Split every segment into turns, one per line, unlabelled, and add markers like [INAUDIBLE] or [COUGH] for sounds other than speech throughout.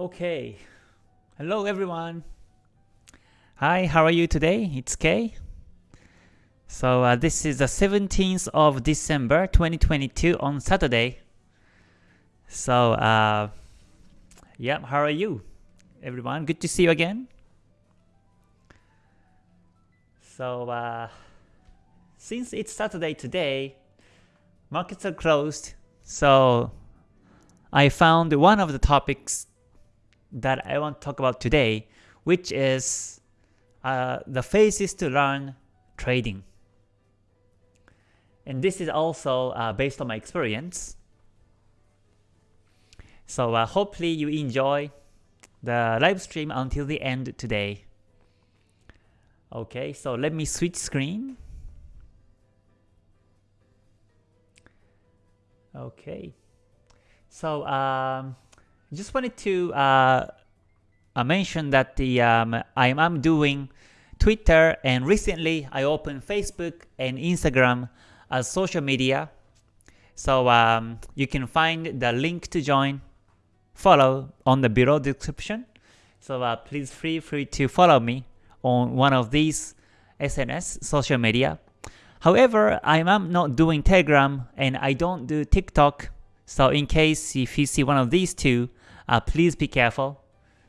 Okay. Hello everyone. Hi, how are you today? It's Kay. So uh, this is the 17th of December 2022 on Saturday. So uh, yeah, how are you everyone? Good to see you again. So uh, since it's Saturday today, markets are closed. So I found one of the topics that I want to talk about today, which is uh, the phases to learn trading. And this is also uh, based on my experience. So uh, hopefully you enjoy the live stream until the end today. Okay, so let me switch screen. Okay, so um, just wanted to uh, uh, mention that the um, I am doing Twitter and recently I opened Facebook and Instagram as social media. So um, you can find the link to join, follow on the below description. So uh, please feel free to follow me on one of these SNS social media. However, I am not doing Telegram and I don't do TikTok. So in case if you see one of these two, uh, please be careful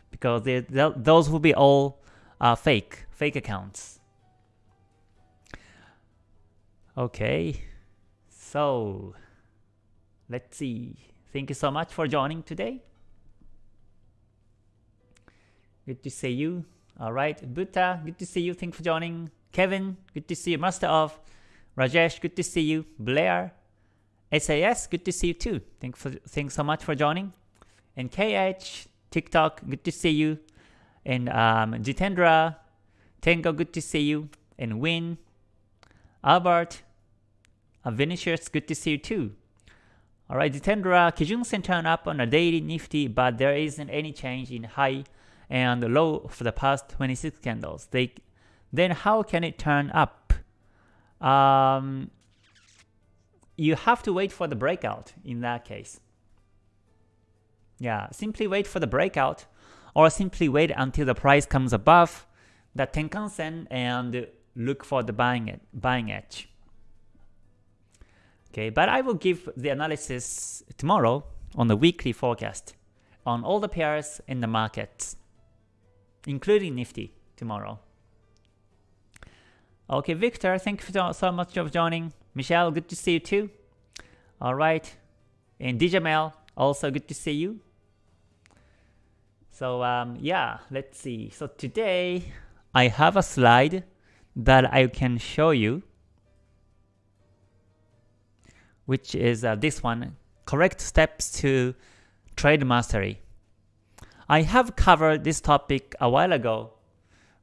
because they, those will be all uh, fake, fake accounts. Okay, so let's see. Thank you so much for joining today. Good to see you. All right, Buddha, good to see you. Thank you for joining. Kevin, good to see you. Master of Rajesh, good to see you. Blair, SAS, good to see you too. Thank for thanks so much for joining. And KH, TikTok, good to see you. And um, Jitendra, Tango, good to see you. And Win, Albert, uh, Vinicius, good to see you too. Alright, Jitendra, Kijun Sen turn up on a daily Nifty, but there isn't any change in high and low for the past 26 candles. They, then how can it turn up? Um, you have to wait for the breakout in that case. Yeah, simply wait for the breakout or simply wait until the price comes above the Tenkan Sen and look for the buying, buying edge. Okay, but I will give the analysis tomorrow on the weekly forecast on all the pairs in the markets, including Nifty tomorrow. Okay, Victor, thank you so much for joining. Michelle, good to see you too. Alright, and Dijamel, also good to see you. So um, yeah, let's see. So today I have a slide that I can show you, which is uh, this one, correct steps to trade mastery. I have covered this topic a while ago,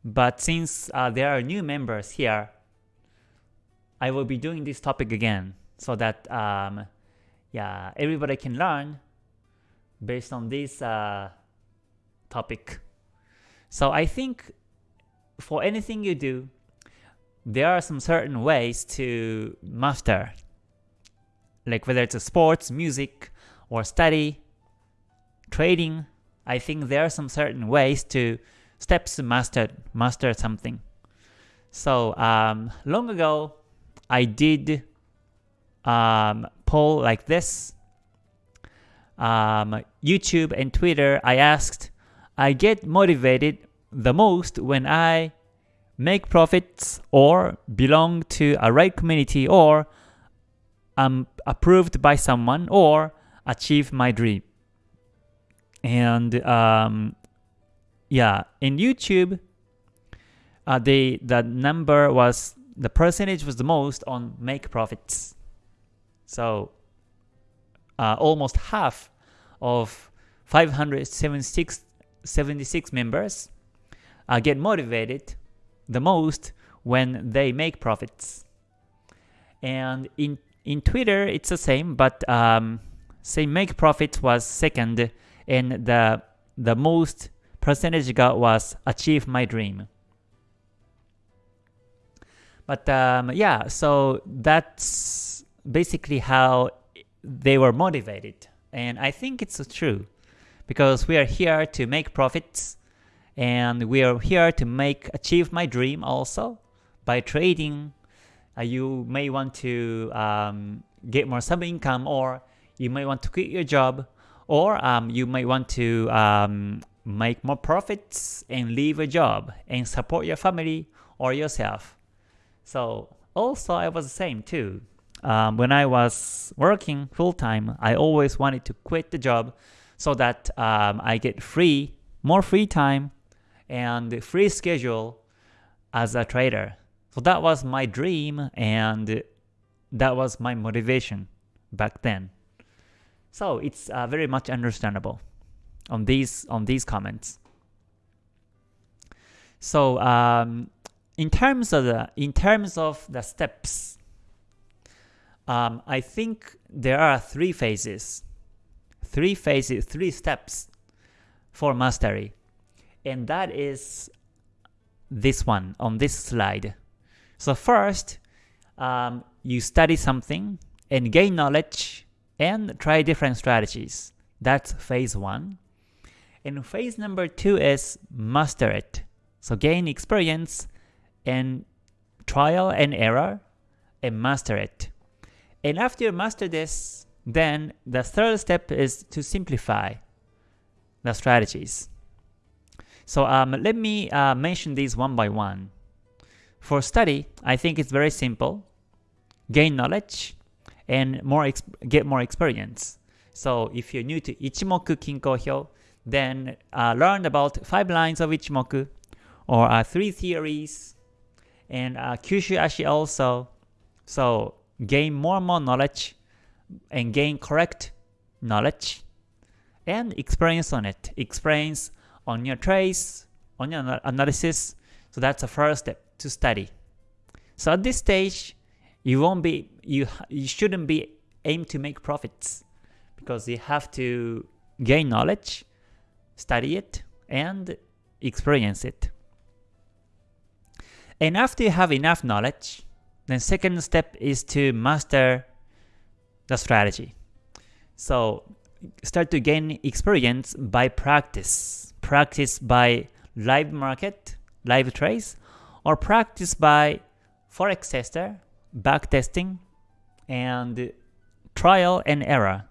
but since uh, there are new members here, I will be doing this topic again so that um, yeah, everybody can learn based on this uh, topic. So I think for anything you do, there are some certain ways to master. Like whether it's a sports, music, or study, trading, I think there are some certain ways to steps master master something. So um, long ago, I did um, poll like this. Um, YouTube and Twitter, I asked I get motivated the most when I make profits or belong to a right community or I'm approved by someone or achieve my dream. And um, yeah, in YouTube, uh, the the number was the percentage was the most on make profits. So uh, almost half of 576 76 members uh, get motivated the most when they make profits. And in in Twitter, it's the same, but um, say make profits was second, and the the most percentage got was achieve my dream. But um, yeah, so that's basically how they were motivated, and I think it's true because we are here to make profits and we are here to make achieve my dream also by trading uh, you may want to um, get more sub income or you may want to quit your job or um, you may want to um, make more profits and leave a job and support your family or yourself. So also I was the same too. Um, when I was working full-time, I always wanted to quit the job so that um, I get free, more free time and free schedule as a trader. So that was my dream and that was my motivation back then. So it's uh, very much understandable on these on these comments. So um, in terms of the in terms of the steps, um, I think there are three phases, three phases, three steps for mastery, and that is this one on this slide. So first, um, you study something and gain knowledge and try different strategies. That's phase one. And phase number two is master it. So gain experience and trial and error and master it. And after you master this, then the third step is to simplify the strategies. So um, let me uh, mention these one by one. For study, I think it's very simple. Gain knowledge and more get more experience. So if you're new to Ichimoku Kinko Hyo, then uh, learn about five lines of Ichimoku or uh, three theories and uh, Kyushu Ashi also. So gain more and more knowledge and gain correct knowledge and experience on it. Experience on your trace, on your analysis. So that's the first step to study. So at this stage, you won't be you you shouldn't be aim to make profits because you have to gain knowledge, study it, and experience it. And after you have enough knowledge, then second step is to master the strategy. So start to gain experience by practice. Practice by live market, live trades, or practice by forex tester, back testing, and trial and error.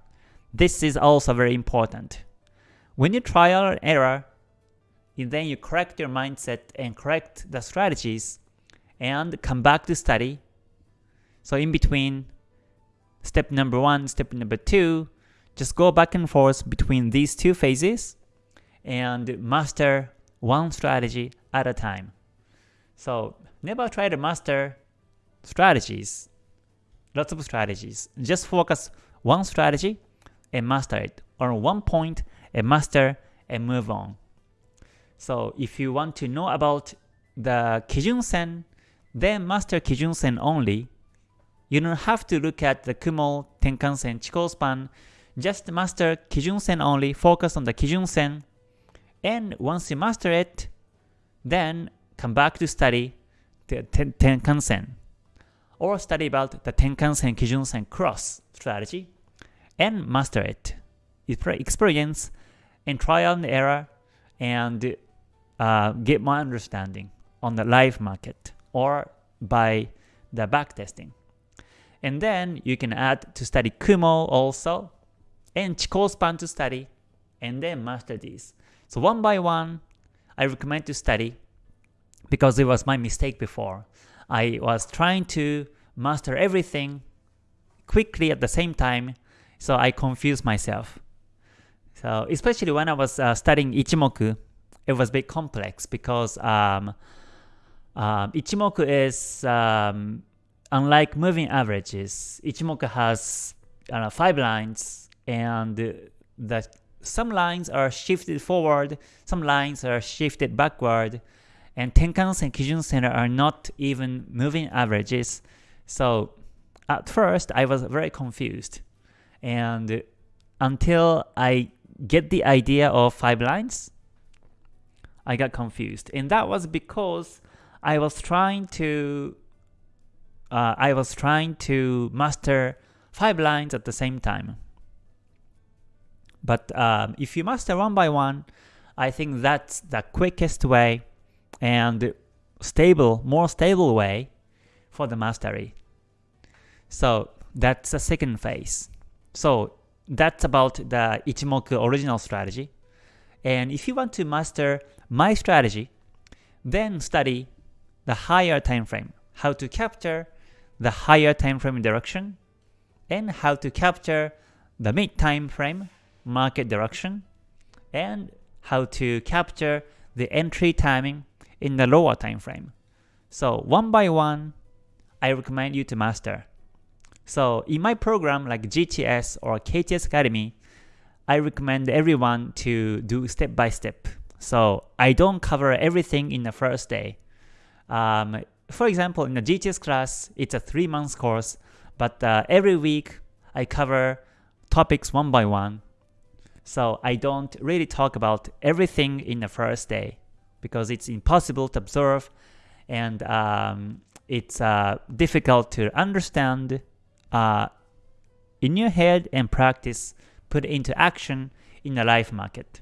This is also very important. When you trial and error, and then you correct your mindset and correct the strategies and come back to study. So in between step number one, step number two, just go back and forth between these two phases and master one strategy at a time. So never try to master strategies, lots of strategies. Just focus one strategy and master it, or one point and master and move on. So if you want to know about the Kijun Sen, then master Kijun Sen only. You don't have to look at the Kumo, Tenkan Sen, Chikou span. Just master Kijun Sen only, focus on the Kijun Sen. And once you master it, then come back to study the Tenkan Sen. Or study about the Tenkan Sen, Kijun Sen cross strategy and master it. Experience and trial and error and uh, get more understanding on the live market or by the backtesting. And then you can add to study Kumo also and Chikou span to study and then master these. So one by one, I recommend to study because it was my mistake before. I was trying to master everything quickly at the same time, so I confused myself. So especially when I was uh, studying Ichimoku, it was a bit complex because um, um, Ichimoku is um, unlike moving averages. Ichimoku has uh, five lines, and the some lines are shifted forward, some lines are shifted backward, and Tenkan and Kijun Sen are not even moving averages. So at first, I was very confused, and until I get the idea of five lines, I got confused. And that was because I was trying to uh, I was trying to master five lines at the same time. But um, if you master one by one, I think that's the quickest way and stable, more stable way for the mastery. So that's the second phase. So that's about the Ichimoku original strategy. And if you want to master my strategy, then study the higher time frame, how to capture the higher time frame direction, and how to capture the mid time frame market direction, and how to capture the entry timing in the lower time frame. So one by one, I recommend you to master. So in my program like GTS or KTS Academy, I recommend everyone to do step by step. So I don't cover everything in the first day. Um, for example, in the GTS class, it's a three months course, but uh, every week I cover topics one by one. So I don't really talk about everything in the first day because it's impossible to observe and um, it's uh, difficult to understand uh, in your head and practice, put into action in the live market.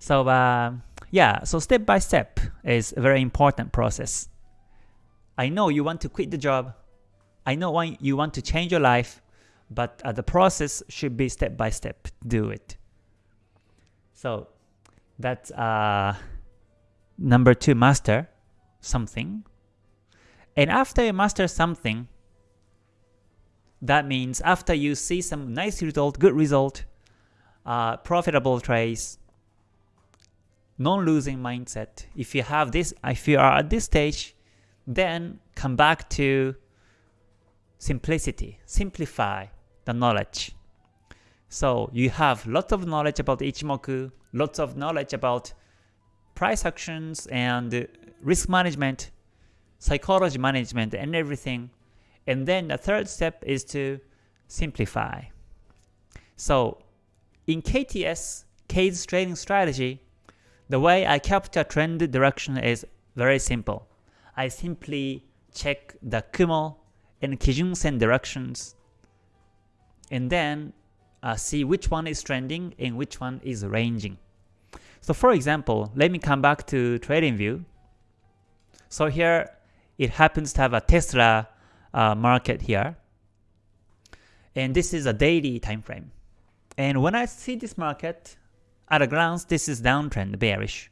So uh, yeah, so step by step is a very important process. I know you want to quit the job. I know why you want to change your life, but uh, the process should be step by step. Do it. So that's uh, number two, master something. And after you master something, that means after you see some nice result, good result, uh, profitable trades, non-losing mindset. If you have this, if you are at this stage, then come back to simplicity, simplify the knowledge. So you have lots of knowledge about Ichimoku, lots of knowledge about price actions and risk management, psychology management and everything. And then the third step is to simplify. So in KTS, K's trading strategy, the way I capture trend direction is very simple. I simply check the Kumo and Kijun Sen directions and then uh, see which one is trending and which one is ranging. So for example, let me come back to TradingView. So here it happens to have a Tesla uh, market here. And this is a daily time frame. And when I see this market, at a glance, this is downtrend, bearish.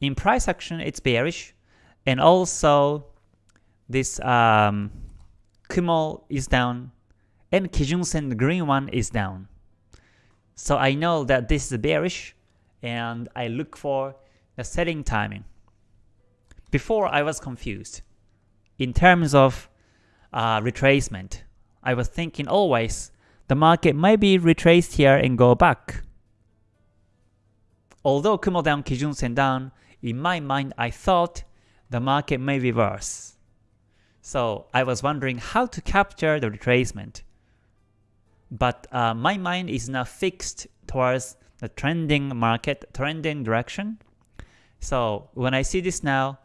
In price action, it's bearish. And also, this um, Kumo is down, and Kijun Sen, the green one, is down. So I know that this is bearish, and I look for the setting timing. Before, I was confused. In terms of uh, retracement, I was thinking always the market might be retraced here and go back. Although Kumo down, Kijun Sen down, in my mind I thought the market may reverse. So I was wondering how to capture the retracement. But uh, my mind is now fixed towards the trending market, trending direction. So when I see this now,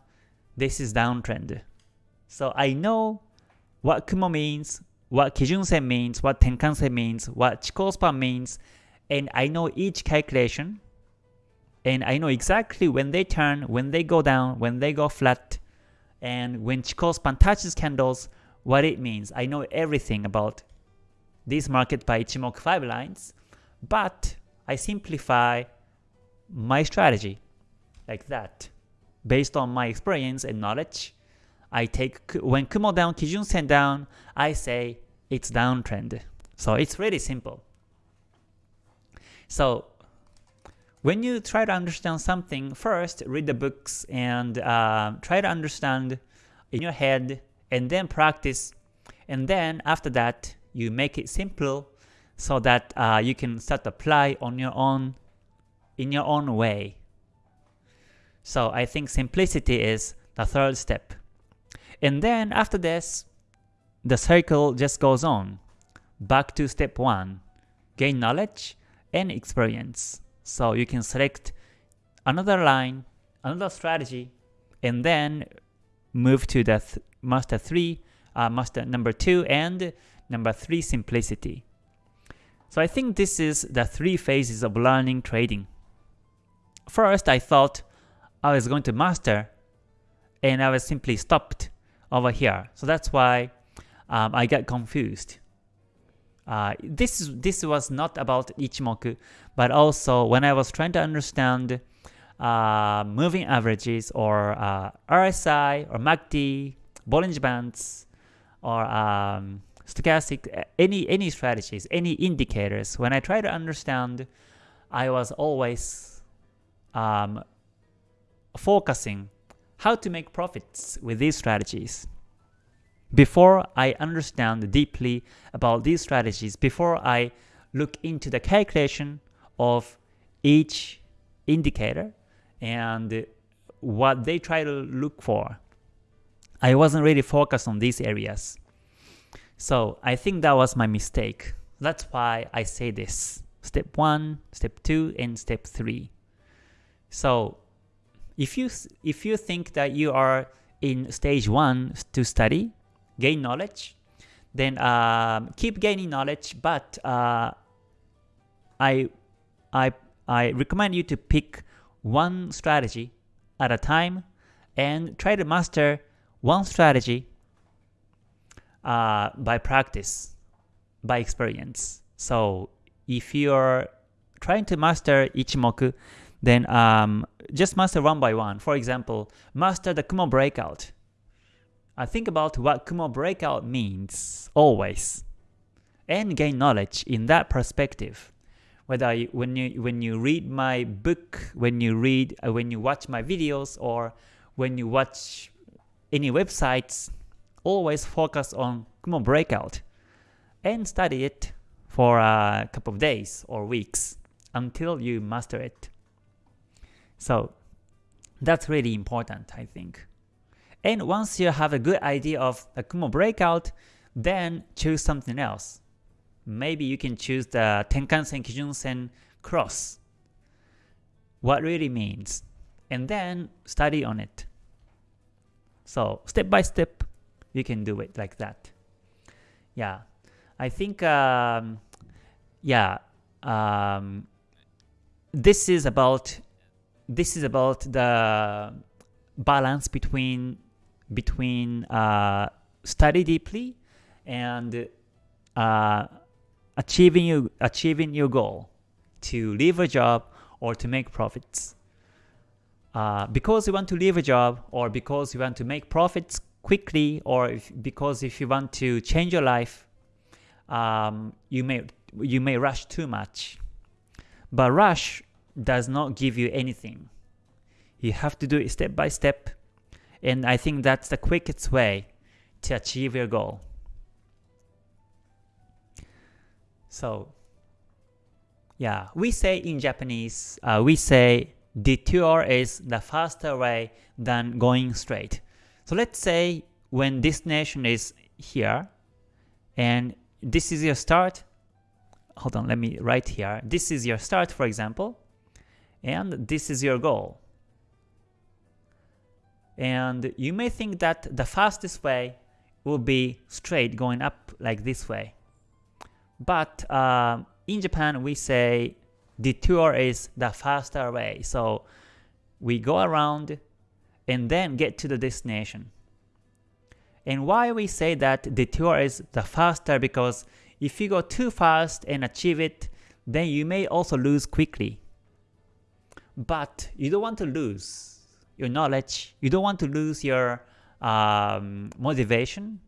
this is downtrend. So I know what Kumo means, what Kijun Sen means, what Tenkan Sen means, what Chikou span means, and I know each calculation and I know exactly when they turn, when they go down, when they go flat, and when Chikou span touches candles, what it means. I know everything about this market by Ichimoku 5 lines, but I simplify my strategy like that. Based on my experience and knowledge, I take when Kumo down, Kijun Sen down, I say it's downtrend. So it's really simple. So when you try to understand something, first read the books and uh, try to understand in your head and then practice. And then after that, you make it simple so that uh, you can start to apply on your own in your own way. So I think simplicity is the third step. And then after this, the circle just goes on. Back to step 1. Gain knowledge and experience. So you can select another line, another strategy, and then move to the th master 3, uh, master number 2, and number 3 simplicity. So I think this is the three phases of learning trading. First, I thought I was going to master and I was simply stopped over here. So that's why um, I got confused. Uh, this is this was not about Ichimoku, but also when I was trying to understand uh, moving averages or uh, RSI or MACD, Bollinger Bands, or um, stochastic, any any strategies, any indicators. When I try to understand, I was always um, focusing how to make profits with these strategies. Before I understand deeply about these strategies, before I look into the calculation of each indicator and what they try to look for, I wasn't really focused on these areas. So I think that was my mistake. That's why I say this. Step 1, step 2, and step 3. So if you if you think that you are in stage 1 to study, gain knowledge, then um, keep gaining knowledge, but uh, I, I, I recommend you to pick one strategy at a time and try to master one strategy uh, by practice, by experience. So if you're trying to master Ichimoku, then um, just master one by one. For example, master the Kumo breakout. Uh, think about what Kumo breakout means always, and gain knowledge in that perspective. Whether you, when you when you read my book, when you read, uh, when you watch my videos, or when you watch any websites, always focus on Kumo breakout and study it for a couple of days or weeks until you master it. So that's really important, I think. And once you have a good idea of the Kumo breakout, then choose something else. Maybe you can choose the Tenkan-sen, Kijun-sen cross. What really means. And then study on it. So step by step, you can do it like that. Yeah, I think um, yeah, um, this is about this is about the balance between between uh, study deeply and uh, achieving you achieving your goal to leave a job or to make profits. Uh, because you want to leave a job or because you want to make profits quickly or if, because if you want to change your life, um, you may you may rush too much. But rush does not give you anything. You have to do it step by step, and I think that's the quickest way to achieve your goal. So, yeah, we say in Japanese, uh, we say detour is the faster way than going straight. So let's say when destination is here, and this is your start, hold on, let me write here. This is your start, for example, and this is your goal. And you may think that the fastest way will be straight going up like this way. But uh, in Japan, we say detour is the faster way. So we go around and then get to the destination. And why we say that detour is the faster because if you go too fast and achieve it, then you may also lose quickly. But you don't want to lose your knowledge, you don't want to lose your um, motivation,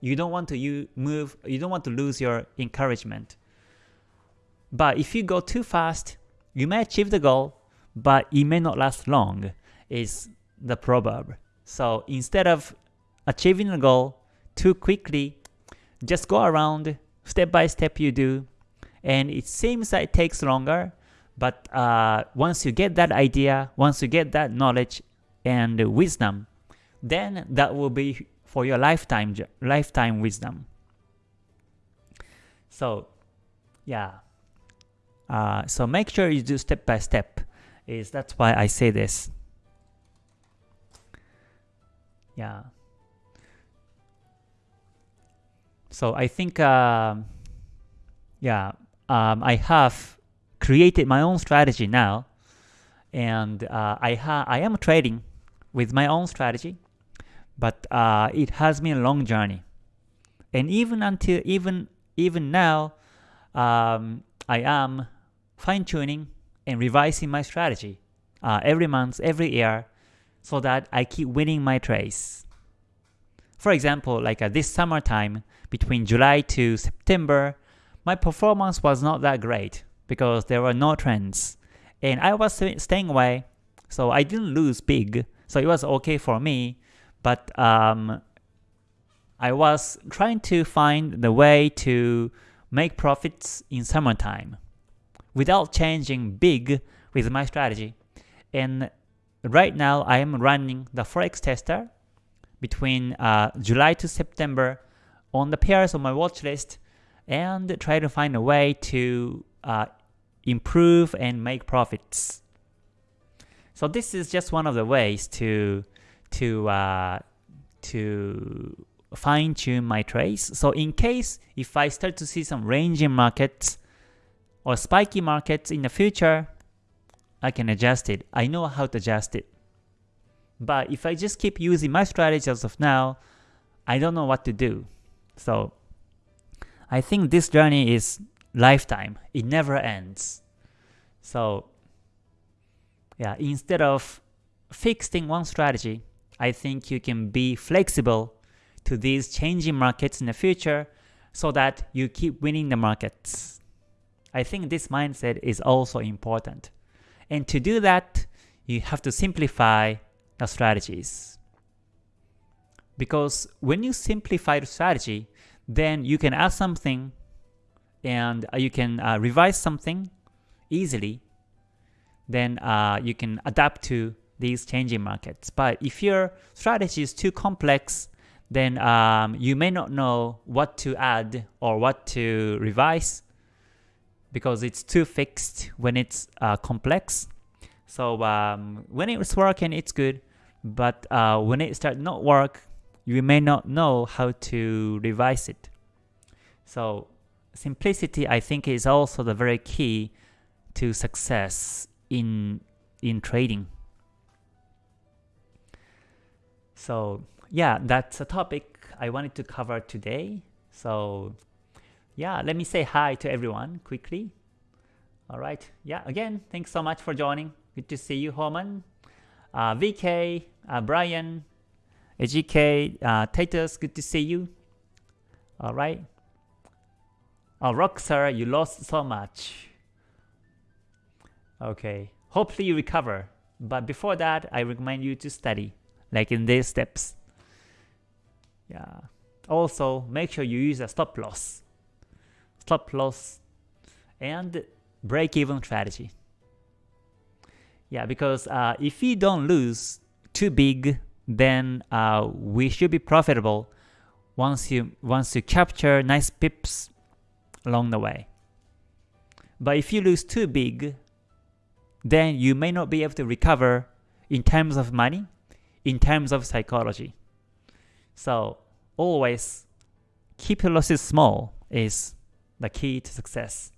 you don't want to you move, you don't want to lose your encouragement. But if you go too fast, you may achieve the goal, but it may not last long is the proverb. So instead of achieving the goal too quickly, just go around step by step you do, and it seems that it takes longer, but uh, once you get that idea, once you get that knowledge and wisdom, then that will be for your lifetime lifetime wisdom. So, yeah. Uh, so make sure you do step by step. Is that's why I say this. Yeah. So I think, uh, yeah, um, I have created my own strategy now, and uh, I ha I am trading with my own strategy, but uh, it has been a long journey, and even until even even now, um, I am fine tuning and revising my strategy uh, every month, every year, so that I keep winning my trades. For example, like uh, this summertime, between July to September, my performance was not that great because there were no trends. And I was staying away, so I didn't lose big, so it was okay for me. But um, I was trying to find the way to make profits in summertime without changing big with my strategy. And right now I am running the Forex tester between uh, July to September on the pairs on my watch list and try to find a way to uh, improve and make profits. So this is just one of the ways to to uh, to fine tune my trades. So in case if I start to see some ranging markets or spiky markets in the future, I can adjust it. I know how to adjust it. But if I just keep using my strategy as of now, I don't know what to do. So I think this journey is lifetime. It never ends. So yeah, instead of fixing one strategy, I think you can be flexible to these changing markets in the future so that you keep winning the markets. I think this mindset is also important. And to do that, you have to simplify the strategies. Because when you simplify the strategy, then you can add something and uh, you can uh, revise something easily. Then uh, you can adapt to these changing markets. But if your strategy is too complex, then um, you may not know what to add or what to revise because it's too fixed when it's uh, complex. So um, when it's working, it's good, but uh, when it start not work, you may not know how to revise it. So simplicity, I think, is also the very key to success in in trading. So yeah, that's a topic I wanted to cover today. So yeah, let me say hi to everyone quickly. All right. Yeah, again, thanks so much for joining. Good to see you, Homan. Uh, VK, uh, Brian, AGK, uh, Titus, good to see you. All right. Oh, Roxer, you lost so much. Okay. Hopefully you recover. But before that, I recommend you to study, like in these steps. Yeah. Also, make sure you use a stop loss. Stop loss and break-even strategy. Yeah, because uh, if we don't lose too big, then uh, we should be profitable once you once you capture nice pips along the way. But if you lose too big, then you may not be able to recover in terms of money, in terms of psychology. So always keep your losses small is the key to success.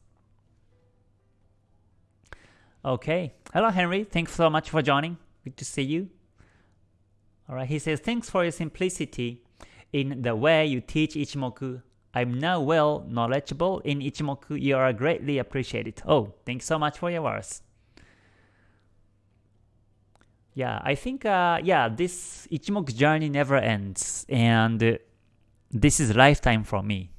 Okay. Hello, Henry. Thanks so much for joining. Good to see you. All right. He says, thanks for your simplicity in the way you teach Ichimoku. I'm now well knowledgeable in Ichimoku. You are greatly appreciated. Oh, thanks so much for your words. Yeah, I think, uh, yeah, this Ichimoku journey never ends. And this is lifetime for me.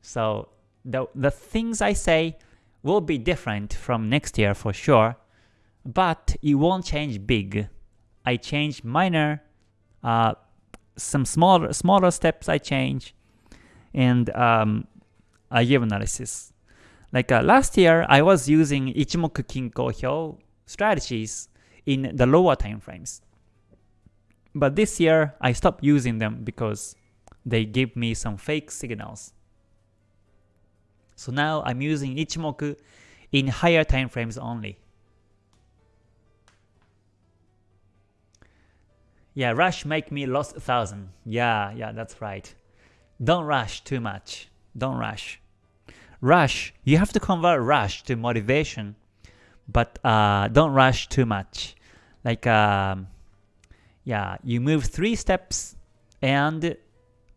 So the, the things I say will be different from next year for sure, but it won't change big. I change minor, uh, some smaller smaller steps I change, and um, I give analysis. Like uh, last year, I was using Ichimoku Kinko Hyo strategies in the lower time frames. But this year, I stopped using them because they give me some fake signals. So now I'm using Ichimoku in higher time frames only. Yeah, rush make me lost a thousand. Yeah, yeah, that's right. Don't rush too much. Don't rush. rush. You have to convert rush to motivation, but uh, don't rush too much. Like, um, yeah, you move three steps and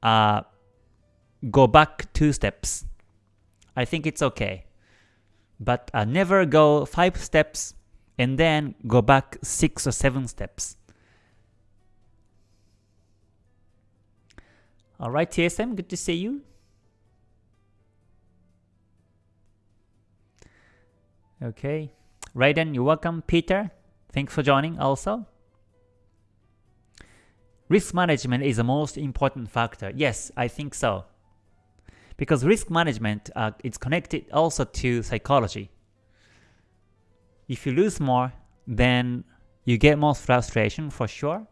uh, go back two steps. I think it's okay. But uh, never go five steps and then go back six or seven steps. Alright, TSM, good to see you. Okay. Raiden, you're welcome. Peter, thanks for joining also. Risk management is the most important factor. Yes, I think so. Because risk management uh, is connected also to psychology. If you lose more, then you get more frustration for sure.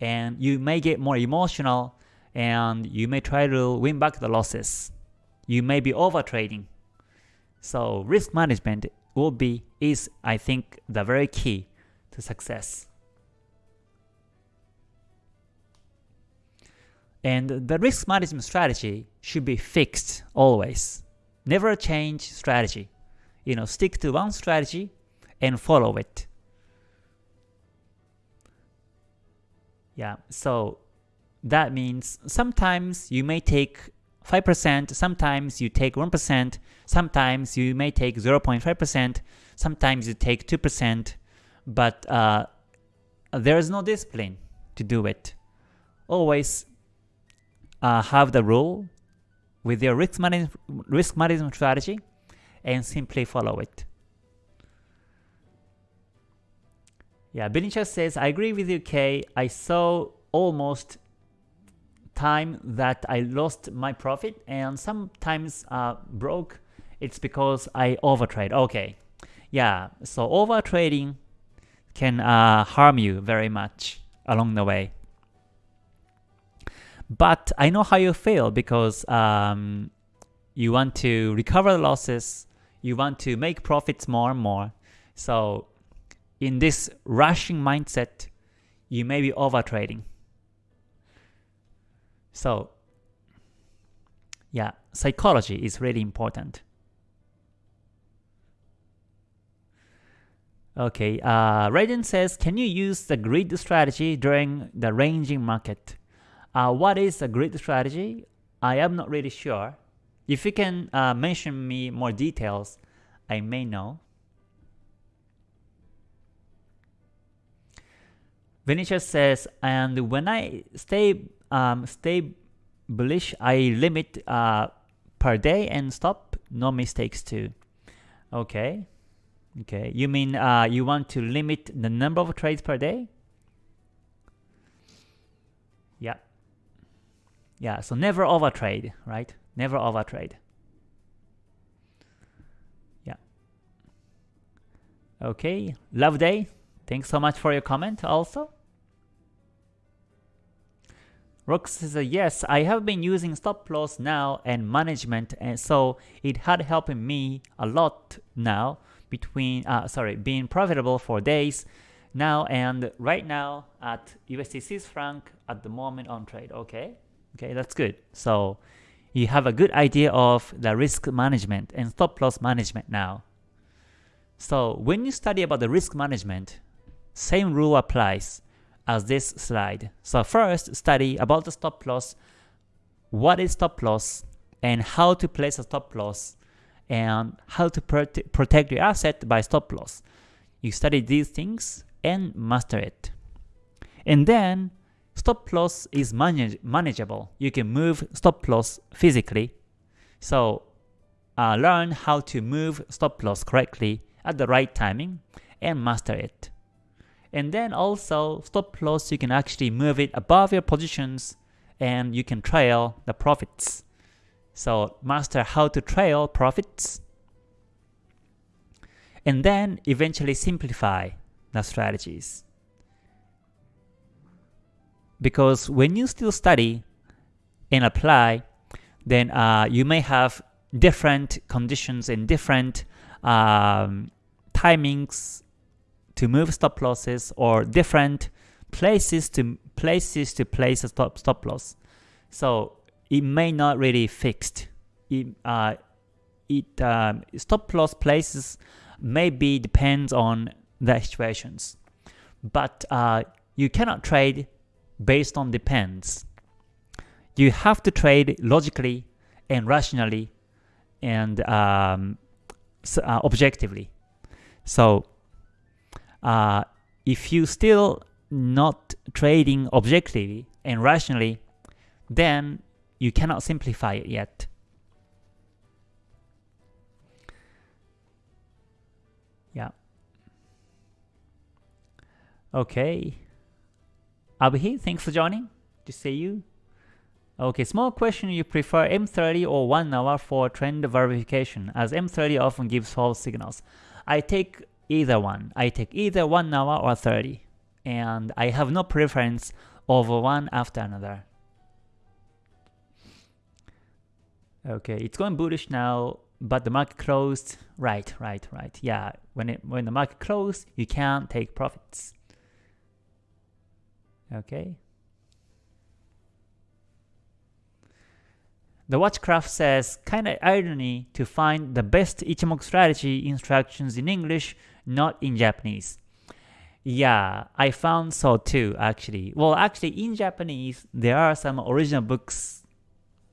And you may get more emotional and you may try to win back the losses. You may be over trading. So risk management will be, is I think the very key to success. And the risk management strategy should be fixed always. Never change strategy. You know, stick to one strategy and follow it. Yeah, so that means sometimes you may take 5%, sometimes you take 1%, sometimes you may take 0.5%, sometimes you take 2%, but uh, there is no discipline to do it. Always uh, have the rule with your risk, manage risk management strategy and simply follow it. Yeah, Benicia says, I agree with you, Kay. I saw almost time that I lost my profit and sometimes uh, broke, it's because I overtrade. Okay, yeah, so overtrading can uh, harm you very much along the way. But I know how you feel because um, you want to recover the losses, you want to make profits more and more. So in this rushing mindset, you may be overtrading. So yeah, psychology is really important. Okay, uh, Raiden says, can you use the grid strategy during the ranging market? Uh, what is a grid strategy? I am not really sure. If you can uh, mention me more details, I may know. Vinicius says, and when I stay um, stay bullish, I limit uh, per day and stop, no mistakes too. Okay, okay. You mean uh, you want to limit the number of trades per day? Yeah. Yeah, so never overtrade, right? Never overtrade. Yeah. Okay, love day. Thanks so much for your comment also. Rox says, yes, I have been using stop loss now and management and so it had helped me a lot now between, uh, sorry, being profitable for days now and right now at USD Swiss franc at the moment on trade. Okay, okay, that's good. So you have a good idea of the risk management and stop loss management now. So when you study about the risk management, same rule applies as this slide. So first, study about the stop loss, what is stop loss, and how to place a stop loss, and how to prote protect your asset by stop loss. You study these things and master it. And then, stop loss is manage manageable. You can move stop loss physically. So uh, learn how to move stop loss correctly at the right timing and master it. And then also stop loss, you can actually move it above your positions and you can trail the profits. So master how to trail profits and then eventually simplify the strategies. Because when you still study and apply, then uh, you may have different conditions and different um, timings to move stop losses or different places to places to place a stop stop loss. So it may not really fixed. It, uh, it um, stop loss places maybe depends on the situations, but uh, you cannot trade based on depends. You have to trade logically and rationally and um, uh, objectively. So uh, if you still not trading objectively and rationally, then you cannot simplify it yet. Yeah. Okay. Abhi, thanks for joining. To see you. Okay, small question you prefer M30 or 1 hour for trend verification as M30 often gives false signals. I take either one. I take either 1 hour or 30 and I have no preference over one after another. Okay, it's going bullish now, but the market closed. Right, right, right. Yeah, when it when the market closed, you can't take profits. Okay. The Watchcraft says, kinda irony to find the best Ichimoku strategy instructions in English, not in Japanese. Yeah, I found so too, actually. Well, actually, in Japanese, there are some original books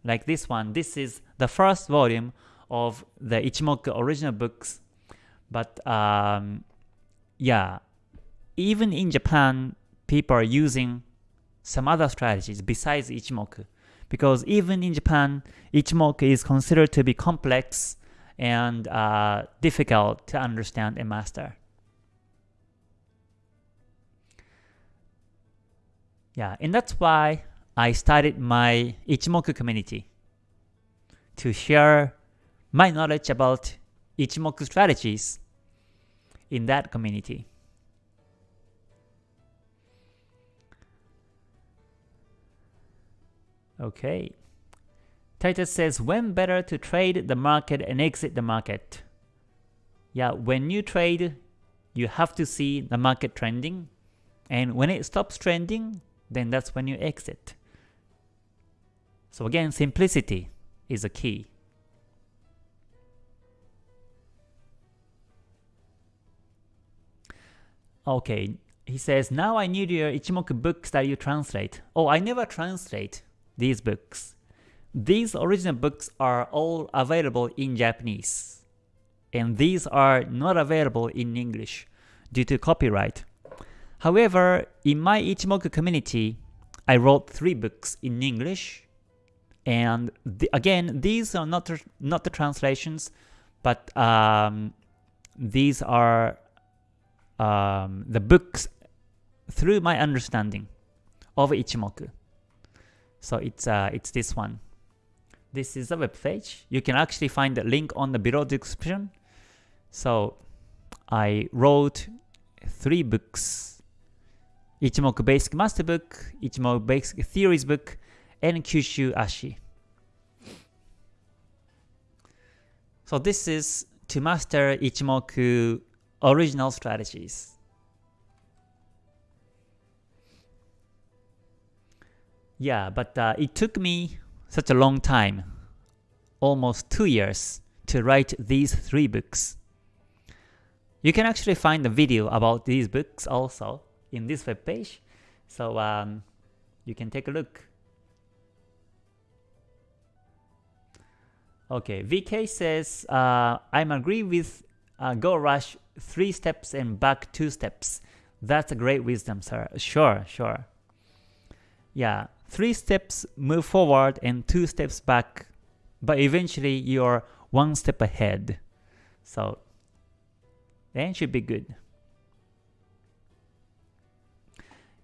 like this one. This is the first volume of the Ichimoku original books. But um, yeah, even in Japan, people are using some other strategies besides Ichimoku because even in Japan, Ichimoku is considered to be complex and uh, difficult to understand and master. Yeah, and that's why I started my Ichimoku community to share my knowledge about Ichimoku strategies in that community. Okay. Titus says, when better to trade the market and exit the market? Yeah, when you trade, you have to see the market trending. And when it stops trending, then that's when you exit. So again, simplicity is a key. Okay, he says, now I need your Ichimoku books that you translate. Oh, I never translate these books. These original books are all available in Japanese, and these are not available in English due to copyright. However, in my Ichimoku community, I wrote three books in English, and the, again, these are not not the translations, but um, these are um, the books through my understanding of Ichimoku. So it's uh, it's this one. This is a web page. You can actually find the link on the below description. So I wrote three books. Ichimoku Basic Master Book, Ichimoku Basic Theories Book, and Kyushu Ashi. So this is to master Ichimoku original strategies. Yeah, but uh, it took me such a long time, almost two years, to write these three books. You can actually find a video about these books also in this web page, so um, you can take a look. Okay, VK says, uh, I'm agree with uh, Go Rush 3 steps and back 2 steps. That's a great wisdom, sir. Sure, sure. Yeah, three steps move forward and two steps back, but eventually you're one step ahead. So then should be good.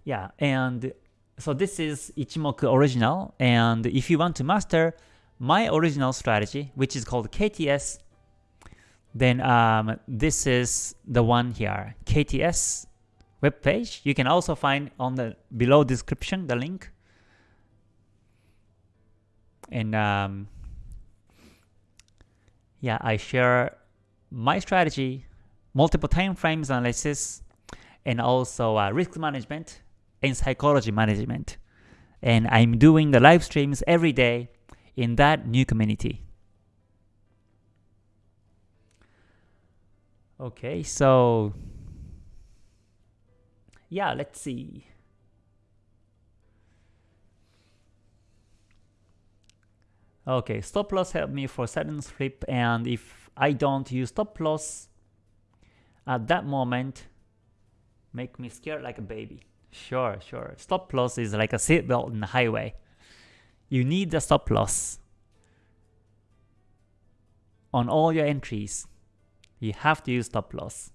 Yeah, and so this is Ichimoku original, and if you want to master my original strategy, which is called KTS, then um, this is the one here, KTS web page. You can also find on the below description the link and um, yeah, I share my strategy, multiple time frames analysis, and also uh, risk management and psychology management. And I'm doing the live streams every day in that new community. Okay, so yeah, let's see. Okay, stop loss help me for sudden flip and if I don't use stop loss at that moment, make me scared like a baby. Sure, sure. Stop loss is like a seatbelt in the highway. You need the stop loss on all your entries. You have to use stop loss.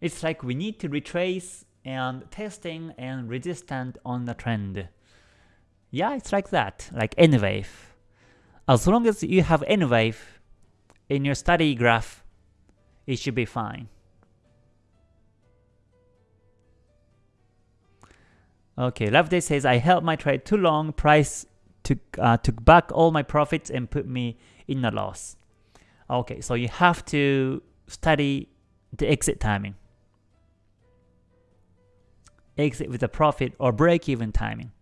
It's like we need to retrace and testing and resistant on the trend. Yeah, it's like that, like N wave. As long as you have N wave in your study graph, it should be fine. Okay, Love Loveday says, I held my trade too long, price took, uh, took back all my profits and put me in a loss. Okay, so you have to study the exit timing. Exit with a profit or break-even timing.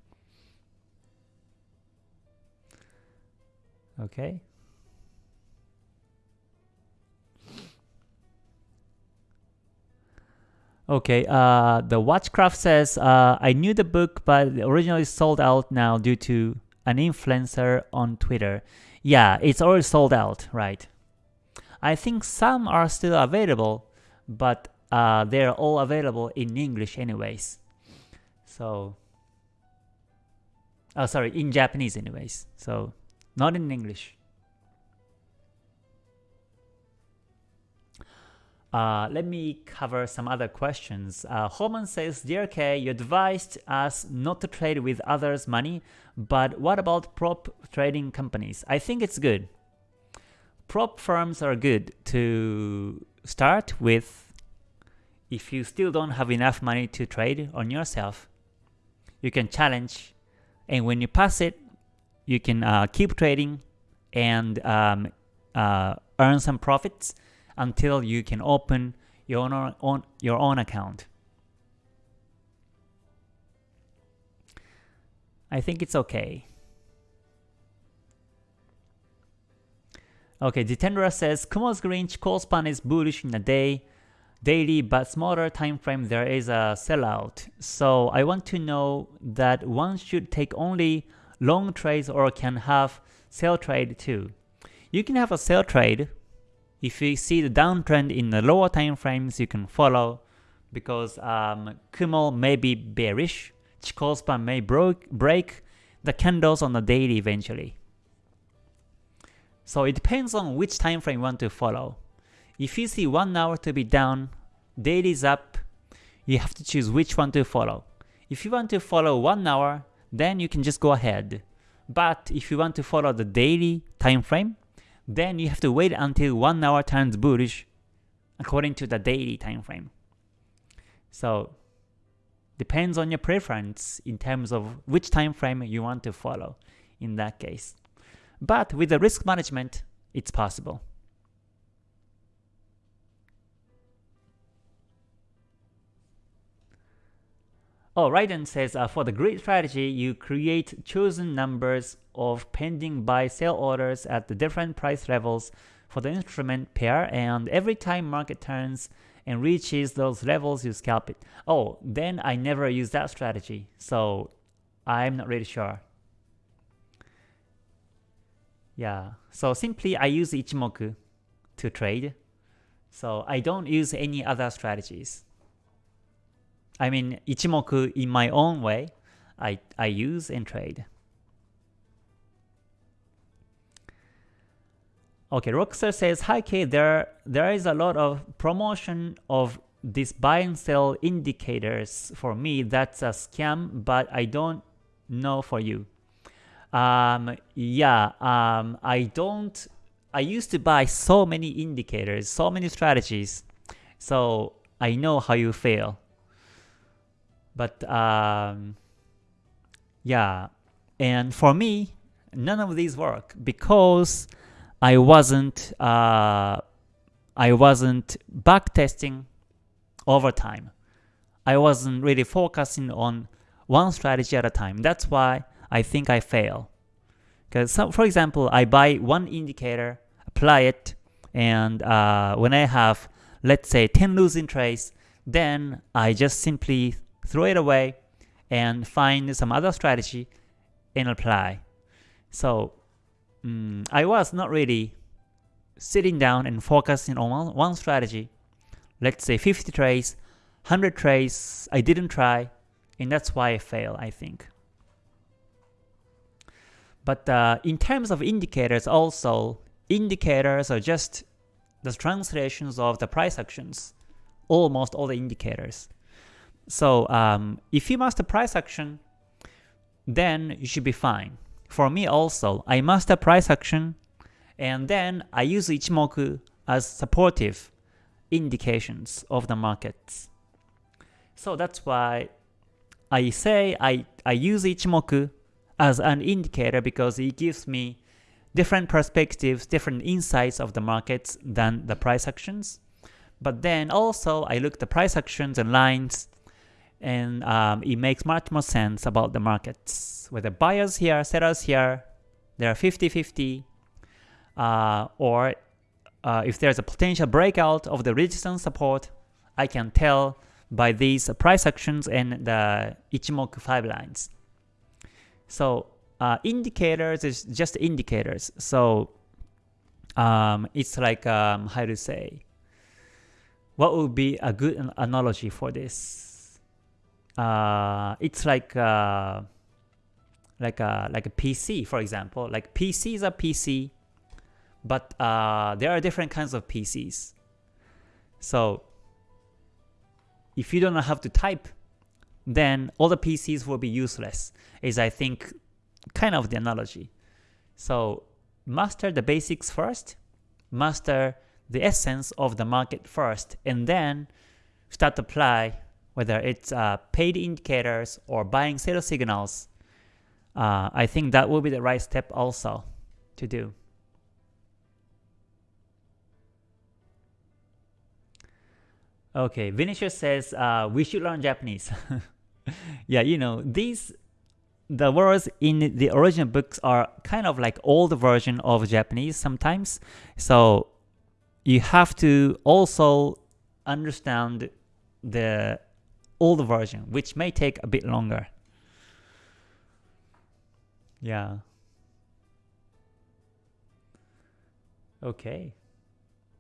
Okay. Okay, uh, the Watchcraft says, uh, I knew the book, but originally sold out now due to an influencer on Twitter. Yeah, it's already sold out, right? I think some are still available, but uh, they're all available in English anyways. So, oh sorry, in Japanese anyways. So, not in English. Uh, let me cover some other questions. Uh, Holman says, Dear K, you advised us not to trade with others' money, but what about prop trading companies? I think it's good. Prop firms are good to start with if you still don't have enough money to trade on yourself. You can challenge, and when you pass it, you can uh, keep trading and um, uh, earn some profits until you can open your own, own, your own account. I think it's okay. Okay, Jitendra says Kumo's green call span is bullish in a day, daily, but smaller time frame there is a sellout. So I want to know that one should take only long trades or can have sell trade too. You can have a sell trade if you see the downtrend in the lower time frames, you can follow because um, Kumo may be bearish, Chikou span may break, break the candles on the daily eventually. So it depends on which time frame you want to follow. If you see 1 hour to be down, daily is up, you have to choose which one to follow. If you want to follow 1 hour, then you can just go ahead. But if you want to follow the daily time frame, then you have to wait until 1 hour turns bullish according to the daily time frame. So depends on your preference in terms of which time frame you want to follow in that case. But with the risk management, it's possible. Oh, Raiden says, uh, for the grid strategy, you create chosen numbers of pending buy-sell orders at the different price levels for the instrument pair, and every time market turns and reaches those levels, you scalp it. Oh, then I never use that strategy, so I'm not really sure. Yeah, so simply I use Ichimoku to trade, so I don't use any other strategies. I mean, Ichimoku in my own way, I, I use and trade. Okay, Roxer says, Hi K, there, there is a lot of promotion of this buy and sell indicators for me. That's a scam, but I don't know for you. Um, yeah, um, I don't, I used to buy so many indicators, so many strategies, so I know how you feel. But um, yeah, and for me, none of these work because I wasn't uh, I wasn't back testing over time. I wasn't really focusing on one strategy at a time. That's why I think I fail. Because for example, I buy one indicator, apply it, and uh, when I have, let's say 10 losing trades, then I just simply throw it away and find some other strategy and apply. So um, I was not really sitting down and focusing on one strategy. Let's say 50 trades, 100 trades I didn't try, and that's why I fail, I think. But uh, in terms of indicators also, indicators are just the translations of the price actions, almost all the indicators. So um, if you master price action, then you should be fine. For me also, I master price action, and then I use Ichimoku as supportive indications of the markets. So that's why I say I, I use Ichimoku as an indicator because it gives me different perspectives, different insights of the markets than the price actions. But then also I look the price actions and lines and um, it makes much more sense about the markets. Whether buyers here, sellers here, there are 50-50, uh, or uh, if there's a potential breakout of the resistance support, I can tell by these price actions and the Ichimoku 5 lines. So uh, indicators is just indicators. So um, it's like, um, how to say, what would be a good analogy for this? Uh, it's like uh, like a like a PC, for example. Like PC is a PC, but uh, there are different kinds of PCs. So if you don't know how to type, then all the PCs will be useless, is I think kind of the analogy. So master the basics first, master the essence of the market first, and then start to apply whether it's uh, paid indicators or buying sales signals. Uh, I think that will be the right step also to do. Okay, Vinicius says uh, we should learn Japanese. [LAUGHS] yeah, you know, these the words in the original books are kind of like old version of Japanese sometimes. So you have to also understand the old version, which may take a bit longer. Yeah. Okay.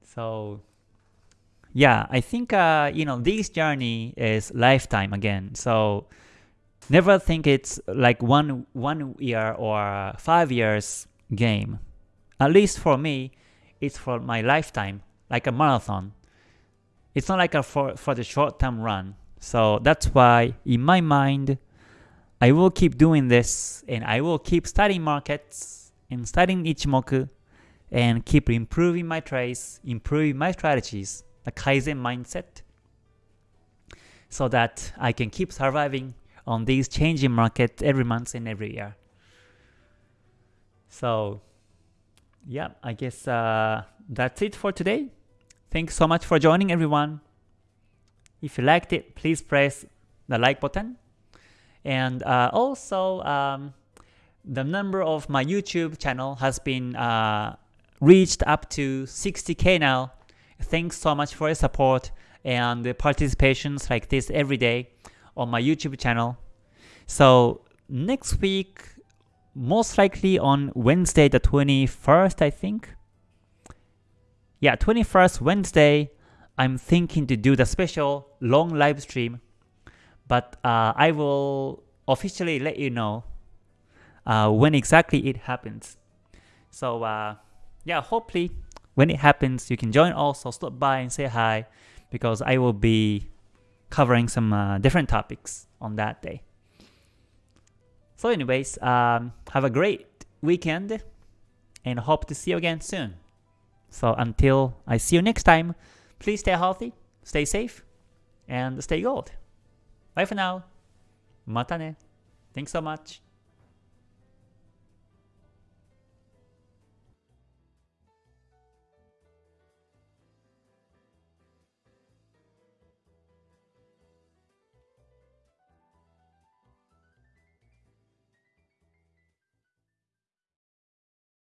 So yeah, I think uh, you know this journey is lifetime again. So never think it's like one one year or five years game. At least for me, it's for my lifetime, like a marathon. It's not like a for for the short term run. So that's why in my mind, I will keep doing this and I will keep studying markets and studying Ichimoku and keep improving my trades, improving my strategies a Kaizen mindset so that I can keep surviving on these changing markets every month and every year. So yeah, I guess uh, that's it for today. Thanks so much for joining everyone. If you liked it, please press the like button. And uh, also, um, the number of my YouTube channel has been uh, reached up to 60k now Thanks so much for your support and participations like this every day on my YouTube channel. So next week, most likely on Wednesday the 21st, I think. Yeah, 21st Wednesday, I'm thinking to do the special long live stream, but uh, I will officially let you know uh, when exactly it happens. So uh, yeah, hopefully when it happens, you can join also, stop by and say hi because I will be covering some uh, different topics on that day. So anyways, um, have a great weekend and hope to see you again soon. So until I see you next time, please stay healthy, stay safe, and stay gold. Bye for now. Mata ne. Thanks so much.